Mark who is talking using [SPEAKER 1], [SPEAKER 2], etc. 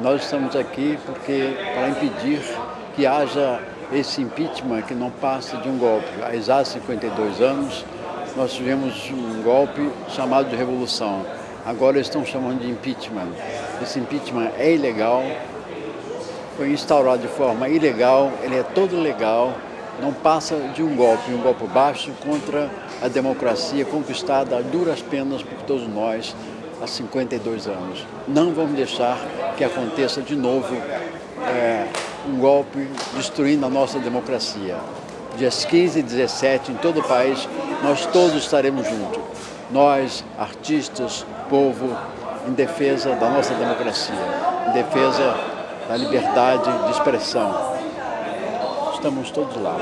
[SPEAKER 1] Nós estamos aqui porque para impedir que haja esse impeachment que não passa de um golpe. Há exatos 52 anos, nós tivemos um golpe chamado de revolução. Agora estão chamando de impeachment. Esse impeachment é ilegal, foi instaurado de forma ilegal, ele é todo legal, não passa de um golpe, um golpe baixo contra a democracia conquistada a duras penas por todos nós há 52 anos. Não vamos deixar que aconteça de novo é, um golpe destruindo a nossa democracia. Dias 15 e 17, em todo o país, nós todos estaremos juntos. Nós, artistas, povo, em defesa da nossa democracia, em defesa da liberdade de expressão. Estamos todos lá.